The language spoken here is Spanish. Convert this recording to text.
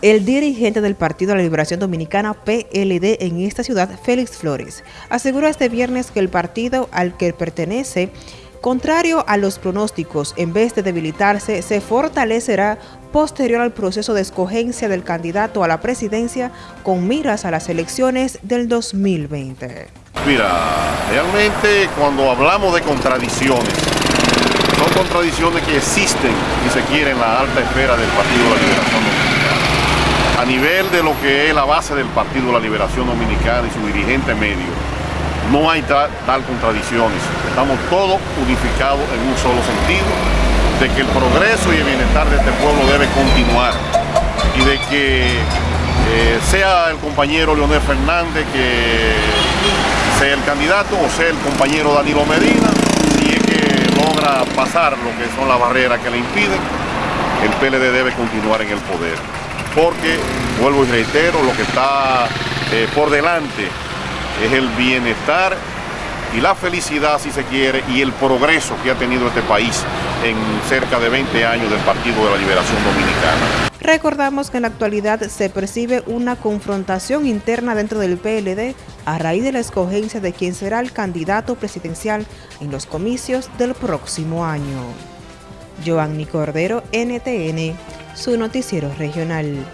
El dirigente del Partido de la Liberación Dominicana, PLD, en esta ciudad, Félix Flores, aseguró este viernes que el partido al que pertenece, contrario a los pronósticos, en vez de debilitarse, se fortalecerá posterior al proceso de escogencia del candidato a la presidencia con miras a las elecciones del 2020. Mira, realmente cuando hablamos de contradicciones, son contradicciones que existen, y se quiere, en la alta esfera del Partido de la Liberación Dominicana a nivel de lo que es la base del Partido de la Liberación Dominicana y su dirigente medio, no hay tal, contradicciones. Estamos todos unificados en un solo sentido, de que el progreso y el bienestar de este pueblo debe continuar y de que eh, sea el compañero Leonel Fernández que sea el candidato o sea el compañero Danilo Medina, si es que logra pasar lo que son las barreras que le impiden, el PLD debe continuar en el poder porque, vuelvo y reitero, lo que está eh, por delante es el bienestar y la felicidad, si se quiere, y el progreso que ha tenido este país en cerca de 20 años del Partido de la Liberación Dominicana. Recordamos que en la actualidad se percibe una confrontación interna dentro del PLD a raíz de la escogencia de quien será el candidato presidencial en los comicios del próximo año. Joanny Cordero, NTN, su noticiero regional.